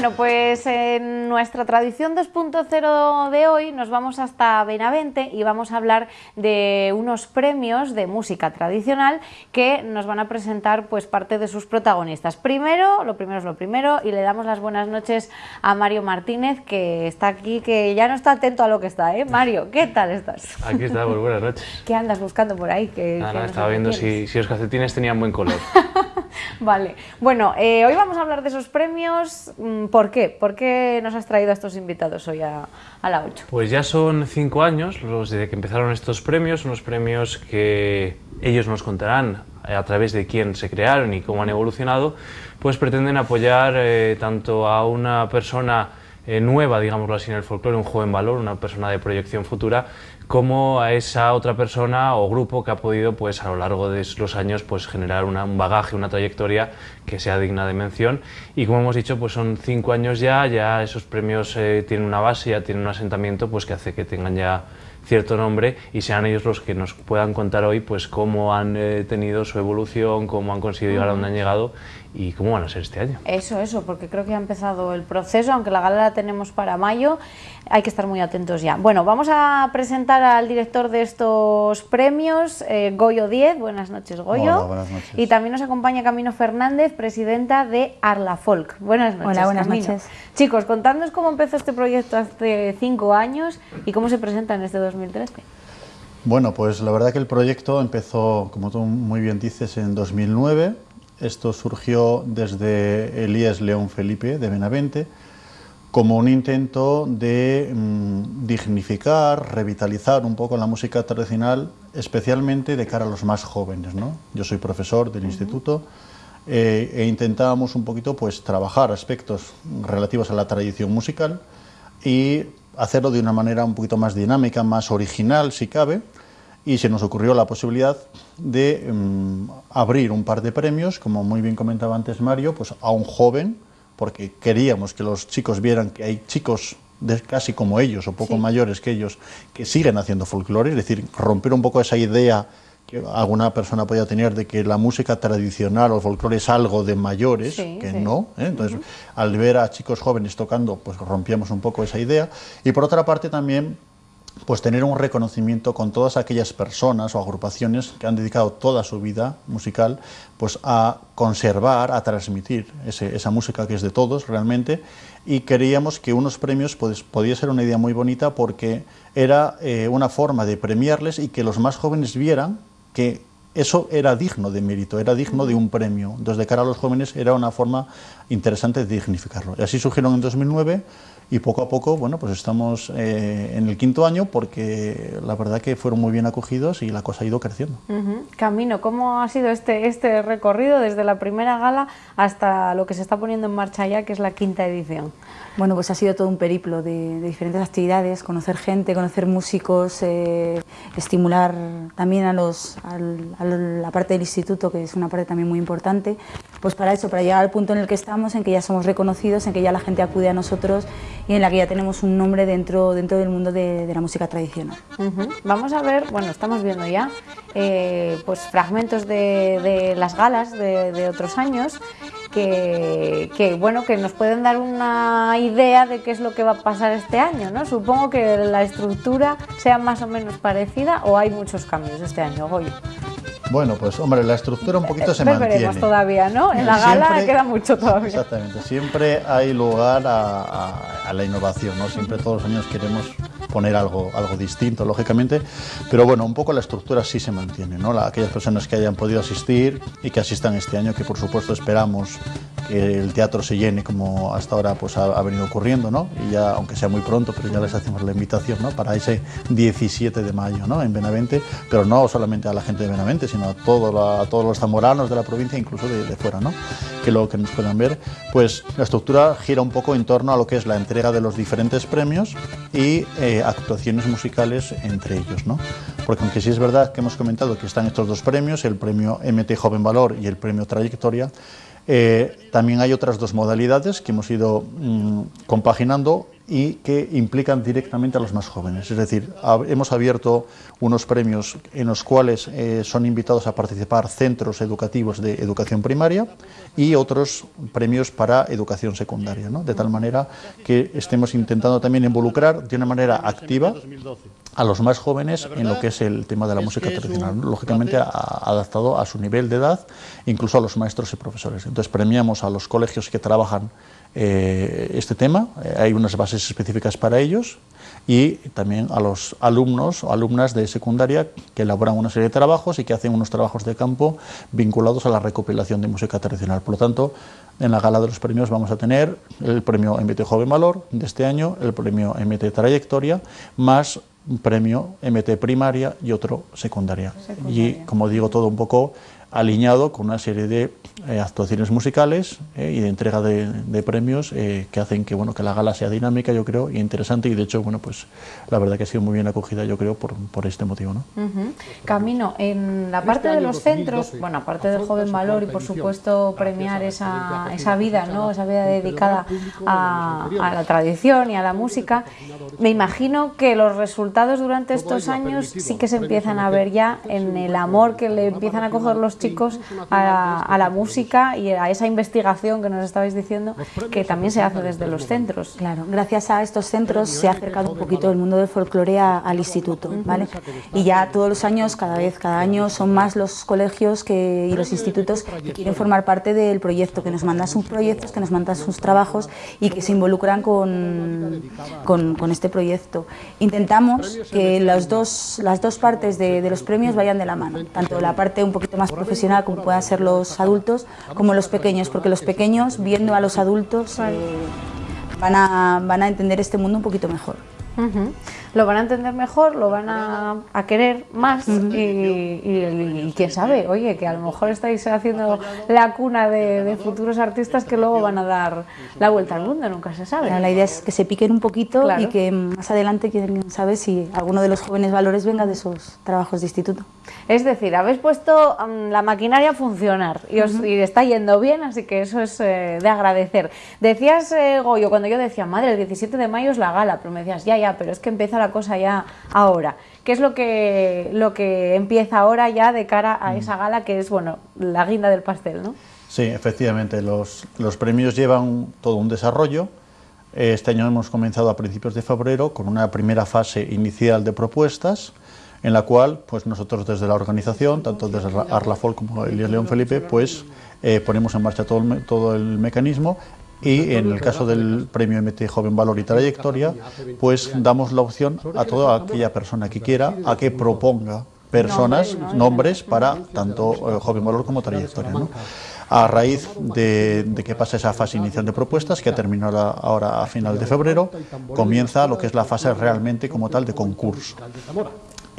Bueno, pues en nuestra tradición 2.0 de hoy nos vamos hasta Benavente y vamos a hablar de unos premios de música tradicional que nos van a presentar pues parte de sus protagonistas. Primero, lo primero es lo primero y le damos las buenas noches a Mario Martínez que está aquí, que ya no está atento a lo que está, ¿eh? Mario, ¿qué tal estás? Aquí estamos, buenas noches. ¿Qué andas buscando por ahí? Estaba viendo si, si, los calcetines tenían buen color. vale, bueno, eh, hoy vamos a hablar de esos premios. Mm, ¿Por qué? ¿Por qué nos has traído a estos invitados hoy a, la 8? Pues ya son cinco años los desde que empezaron estos premios, unos premios que ellos nos contarán a través de quién se crearon y cómo han evolucionado, pues pretenden apoyar eh, tanto a una persona eh, nueva, digámoslo así, en el folclore, un joven valor, una persona de proyección futura, como a esa otra persona o grupo que ha podido pues, a lo largo de los años pues, generar una, un bagaje, una trayectoria que sea digna de mención. Y como hemos dicho, pues son cinco años ya, ya esos premios eh, tienen una base, ya tienen un asentamiento pues, que hace que tengan ya cierto nombre y sean ellos los que nos puedan contar hoy pues cómo han eh, tenido su evolución, cómo han conseguido llegar a donde han llegado y cómo van a ser este año. Eso, eso, porque creo que ha empezado el proceso, aunque la gala la tenemos para mayo, hay que estar muy atentos ya. Bueno, vamos a presentar al director de estos premios, eh, Goyo 10. Buenas noches, Goyo. Hola, buenas noches. Y también nos acompaña Camino Fernández, presidenta de Arla Folk. Buenas noches. Hola, buenas Camino. noches. Chicos, contadnos cómo empezó este proyecto hace cinco años y cómo se presenta en este 2013. Bueno, pues la verdad que el proyecto empezó, como tú muy bien dices, en 2009. Esto surgió desde Elías León Felipe de Benavente como un intento de mmm, dignificar, revitalizar un poco la música tradicional, especialmente de cara a los más jóvenes. ¿no? Yo soy profesor del uh -huh. instituto eh, e intentábamos un poquito pues, trabajar aspectos relativos a la tradición musical y hacerlo de una manera un poquito más dinámica, más original si cabe, y se nos ocurrió la posibilidad de um, abrir un par de premios, como muy bien comentaba antes Mario, pues a un joven, porque queríamos que los chicos vieran que hay chicos de casi como ellos o poco sí. mayores que ellos que siguen haciendo folclore, es decir, romper un poco esa idea que alguna persona podía tener de que la música tradicional o el folclore es algo de mayores, sí, que sí. no. ¿eh? Entonces, uh -huh. al ver a chicos jóvenes tocando, pues rompíamos un poco esa idea. Y por otra parte también pues tener un reconocimiento con todas aquellas personas o agrupaciones que han dedicado toda su vida musical pues a conservar, a transmitir esa música que es de todos realmente y queríamos que unos premios pues, podía ser una idea muy bonita porque era eh, una forma de premiarles y que los más jóvenes vieran que eso era digno de mérito, era digno de un premio. Entonces, de cara a los jóvenes era una forma interesante de dignificarlo. Y así surgieron en 2009 y poco a poco, bueno, pues estamos eh, en el quinto año porque la verdad que fueron muy bien acogidos y la cosa ha ido creciendo. Camino, ¿cómo ha sido este, este recorrido desde la primera gala hasta lo que se está poniendo en marcha ya, que es la quinta edición? Bueno, pues ha sido todo un periplo de, diferentes actividades, conocer gente, conocer músicos, eh, estimular también a, los, al, a la parte del instituto, que es una parte también muy importante, pues para eso, para llegar al punto en el que estamos, en que ya somos reconocidos, en que ya la gente acude a nosotros y en la que ya tenemos un nombre dentro, dentro del mundo de, la música tradicional. Vamos a ver, bueno, estamos viendo ya eh, pues fragmentos de, las galas de otros años que, que, bueno, que nos pueden dar una idea de qué es lo que va a pasar este año, ¿no? Supongo que la estructura sea más o menos parecida o hay muchos cambios este año, Goyo. Bueno, pues hombre, la estructura un poquito se mantiene. todavía, ¿no? En la gala Siempre- queda mucho todavía. Exactamente, siempre hay lugar a, a- a la innovación, ¿no? Siempre todos los años queremos poner algo, algo distinto, lógicamente, pero bueno, un poco la estructura sí se mantiene, ¿no? La- aquellas personas que hayan podido asistir y que asistan este año, que por supuesto esperamos que el teatro se llene como hasta ahora pues ha, ha venido ocurriendo, ¿no? Y ya, aunque sea muy pronto, pero ya les hacemos la invitación, ¿no? Para ese 17 de mayo, ¿no? En Benavente, pero no solamente a la gente de Benavente, sino a, todo la- a todos los zamoranos de la provincia, incluso de, de fuera, ¿no? Que luego que nos puedan ver, pues la estructura gira un poco en torno a lo que es la entrega de los diferentes premios y eh, actuaciones musicales entre ellos, ¿no? Porque aunque sí es verdad que hemos comentado que están estos dos premios, el premio MT Joven Valor y el premio Trayectoria, eh, también hay otras dos modalidades que hemos ido mm, compaginando y que implican directamente a los más jóvenes. Es decir, hemos abierto unos premios en los cuales eh, son invitados a participar centros educativos de educación primaria y otros premios para educación secundaria, de tal manera que estemos intentando también involucrar de una manera activa a los más jóvenes en lo que es el tema de la música tradicional, lógicamente adaptado a su nivel de edad, incluso a los maestros y profesores. Entonces premiamos a los colegios que trabajan eh, este tema, eh, hay unas bases específicas para ellos y también a los alumnos o alumnas de secundaria que elaboran una serie de trabajos y que hacen unos trabajos de campo vinculados a la recopilación de música tradicional. Por lo tanto, en la gala de los premios vamos a tener el premio MT Joven Valor de este año, el premio MT Trayectoria, más un premio MT Primaria y otro secundaria. Y como digo, todo un poco alineado con una serie de eh, actuaciones musicales eh, y de entrega de, premios eh, que hacen que bueno que la gala sea dinámica yo creo y interesante y de hecho bueno pues la verdad que ha sido muy bien acogida yo creo por, por este motivo ¿no? Camino en la parte de los centros bueno aparte del joven valor y por supuesto premiar esa, esa vida no esa vida dedicada a, a la tradición y a la música. Me imagino que los resultados durante estos años sí que se empiezan a ver ya en el amor que le empiezan a coger los chicos a, la música y a esa investigación que nos estabais diciendo que también se hace desde los centros. Claro, gracias a estos centros se ha acercado un poquito el mundo del folclore al instituto, ¿vale? Y ya todos los años, cada vez, cada año son más los colegios que, y los institutos que quieren formar parte del proyecto, que nos mandan sus proyectos, que nos mandan sus trabajos y que se involucran con, con, este proyecto. Intentamos que las dos, las dos partes de, de los premios vayan de la mano, tanto la parte un poquito más profesional profesional como puedan ser los adultos, como los pequeños, porque los pequeños, viendo a los adultos, eh, van, a, van a entender este mundo un poquito mejor lo van a entender mejor, lo van a, querer más y, quién sabe, oye, que a lo mejor estáis haciendo la cuna de, futuros artistas que luego van a dar la vuelta al mundo, nunca se sabe. La idea es que se piquen un poquito y que más adelante, quién sabe si alguno de los jóvenes valores venga de esos trabajos de instituto. Es decir, habéis puesto mm, la maquinaria a funcionar y, os, está yendo bien, así que eso es eh, de agradecer. Decías, eh, Goyo, cuando yo decía, madre, el 17 de mayo es la gala, pero me decías, ya, ya, pero es que empieza la cosa ya ahora. ¿Qué es lo que, lo que empieza ahora ya de cara a esa gala que es, bueno, la guinda del pastel, ¿no? Sí, efectivamente, los, los premios llevan todo un desarrollo. Este año hemos comenzado a principios de febrero con una primera fase inicial de propuestas en la cual pues nosotros desde la organización, tanto desde Arlafol como Elías León Felipe, pues eh, ponemos en marcha todo el, todo el mecanismo y en el caso del premio MT Joven Valor y Trayectoria, pues damos la opción a toda aquella persona que quiera a que proponga personas, nombres para tanto eh, Joven Valor como Trayectoria. A raíz de, que pasa esa fase inicial de propuestas, que ha terminado ahora a final de febrero, comienza lo que es la fase realmente como tal de concurso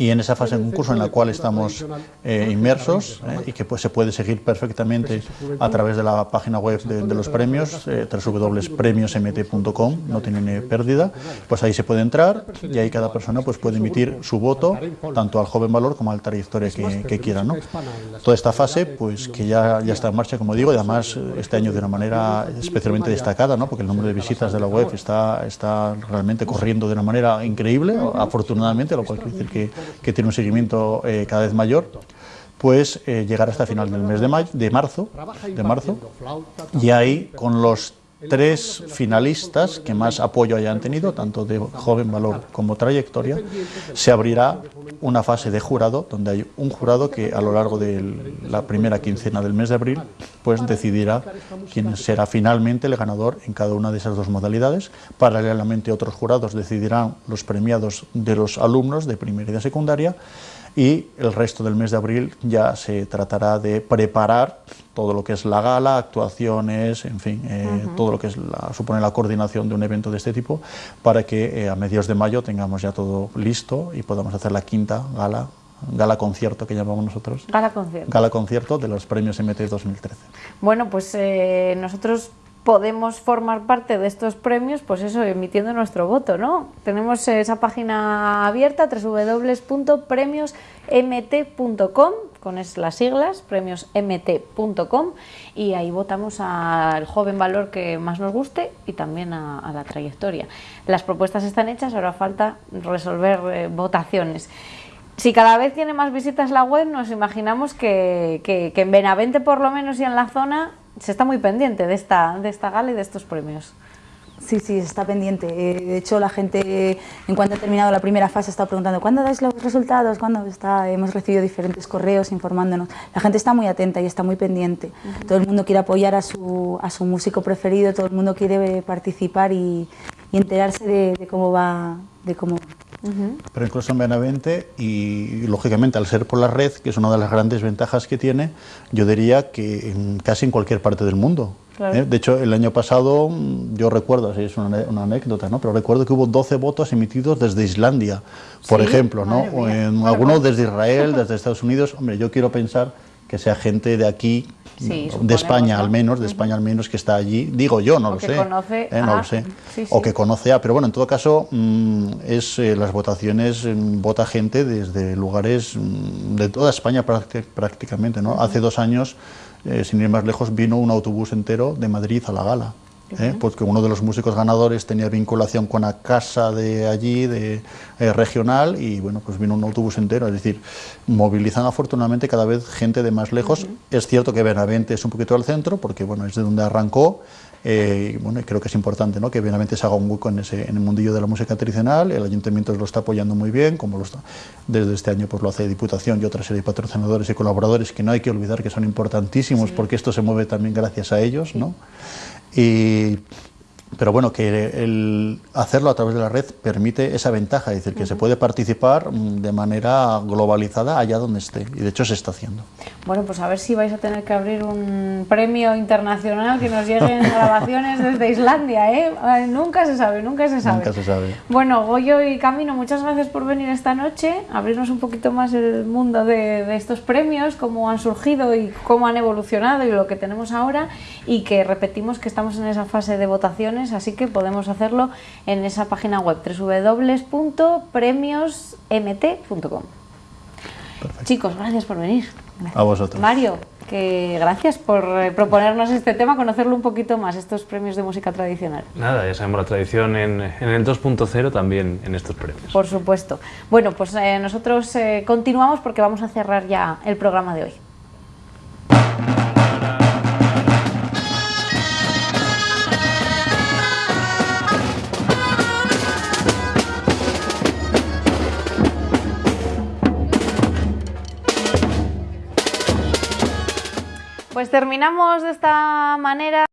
y en esa fase de concurso en la cual estamos eh, inmersos eh, y que pues, se puede seguir perfectamente a través de la página web de, los premios, eh, www.premiosmt.com, no tiene pérdida, pues ahí se puede entrar y ahí cada persona pues, puede emitir su voto tanto al joven valor como al trayectoria que, quiera. ¿no? Toda esta fase pues, que ya, ya está en marcha, como digo, y además este año de una manera especialmente destacada, ¿no? porque el número de visitas de la web está, está realmente corriendo de una manera increíble, afortunadamente, lo cual quiere decir que que tiene un seguimiento eh, cada vez mayor, pues eh, llegar hasta final del mes de, mayo, de, marzo, de marzo, y ahí con los tres finalistas que más apoyo hayan tenido, tanto de joven valor como trayectoria, se abrirá una fase de jurado, donde hay un jurado que a lo largo de la primera quincena del mes de abril, pues decidirá quién será finalmente el ganador en cada una de esas dos modalidades. Paralelamente otros jurados decidirán los premiados de los alumnos de primera y de secundaria, y el resto del mes de abril ya se tratará de preparar todo lo que es la gala, actuaciones, en fin, eh, todo lo que es la, supone la coordinación de un evento de este tipo para que eh, a mediados de mayo tengamos ya todo listo y podamos hacer la quinta gala gala concierto que llamamos nosotros. Gala concierto. Gala concierto de los premios MT 2013. Bueno, pues eh, nosotros podemos formar parte de estos premios, pues eso, emitiendo nuestro voto, ¿no? Tenemos esa página abierta, www.premiosmt.com, con las siglas, premiosmt.com, y ahí votamos al joven valor que más nos guste y también a, la trayectoria. Las propuestas están hechas, ahora falta resolver eh, votaciones. Si cada vez tiene más visitas la web, nos imaginamos que, que en Benavente por lo menos y en la zona se está muy pendiente de esta, de esta gala y de estos premios. Sí, sí, está pendiente. Eh, de hecho, la gente, en cuanto ha terminado la primera fase, está preguntando ¿cuándo dais los resultados? ¿Cuándo está? Hemos recibido diferentes correos informándonos. La gente está muy atenta y está muy pendiente. Todo el mundo quiere apoyar a su, a su músico preferido, todo el mundo quiere participar y, enterarse de, cómo va, de cómo pero incluso en Benavente y, lógicamente al ser por la red, que es una de las grandes ventajas que tiene, yo diría que casi en cualquier parte del mundo. ¿eh? De hecho, el año pasado, mm, yo recuerdo, es una, anécdota, ¿no? pero recuerdo que hubo 12 votos emitidos desde Islandia, por ejemplo, ¿no? o en algunos desde Israel, desde Estados Unidos. Hombre, yo quiero pensar que sea gente de aquí de España al menos, de España al menos que está allí, digo yo, no lo sé, ¿eh? no lo sé, o que conoce a, pero bueno, en todo caso mm, es eh, las votaciones mm, vota gente desde lugares mm, de toda España prácticamente, ¿no? Hace dos años, eh, sin ir más lejos, vino un autobús entero de Madrid a la gala. ¿Eh? porque uno de los músicos ganadores tenía vinculación con la casa de allí, de eh, regional, y bueno, pues vino un autobús entero, es decir, movilizan afortunadamente cada vez gente de más lejos. Es cierto que Benavente es un poquito al centro, porque bueno, es de donde arrancó, eh, y bueno, creo que es importante ¿no? que Benavente se haga un hueco en, ese, en el mundillo de la música tradicional, el ayuntamiento lo está apoyando muy bien, como lo está, desde este año pues lo hace Diputación y otra serie de patrocinadores y colaboradores que no hay que olvidar que son importantísimos porque esto se mueve también gracias a ellos, ¿no? Y, pero bueno, que el hacerlo a través de la red permite esa ventaja, es decir, que se puede participar mm, de manera globalizada allá donde esté, y de hecho se está haciendo. Bueno, pues a ver si vais a tener que abrir un premio internacional que nos lleguen grabaciones desde Islandia, ¿eh? Nunca se sabe, nunca se sabe. Nunca se sabe. Bueno, Goyo y Camino, muchas gracias por venir esta noche, abrirnos un poquito más el mundo de, de estos premios, cómo han surgido y cómo han evolucionado y lo que tenemos ahora, y que repetimos que estamos en esa fase de votaciones así que podemos hacerlo en esa página web www.premiosmt.com. Chicos, gracias por venir. A vosotros. Mario, que gracias por eh, proponernos este tema, conocerlo un poquito más, estos premios de música tradicional. Nada, ya sabemos la tradición en, el 2.0 también en estos premios. Por supuesto. Bueno, pues eh, nosotros eh, continuamos porque vamos a cerrar ya el programa de hoy. Terminamos de esta manera.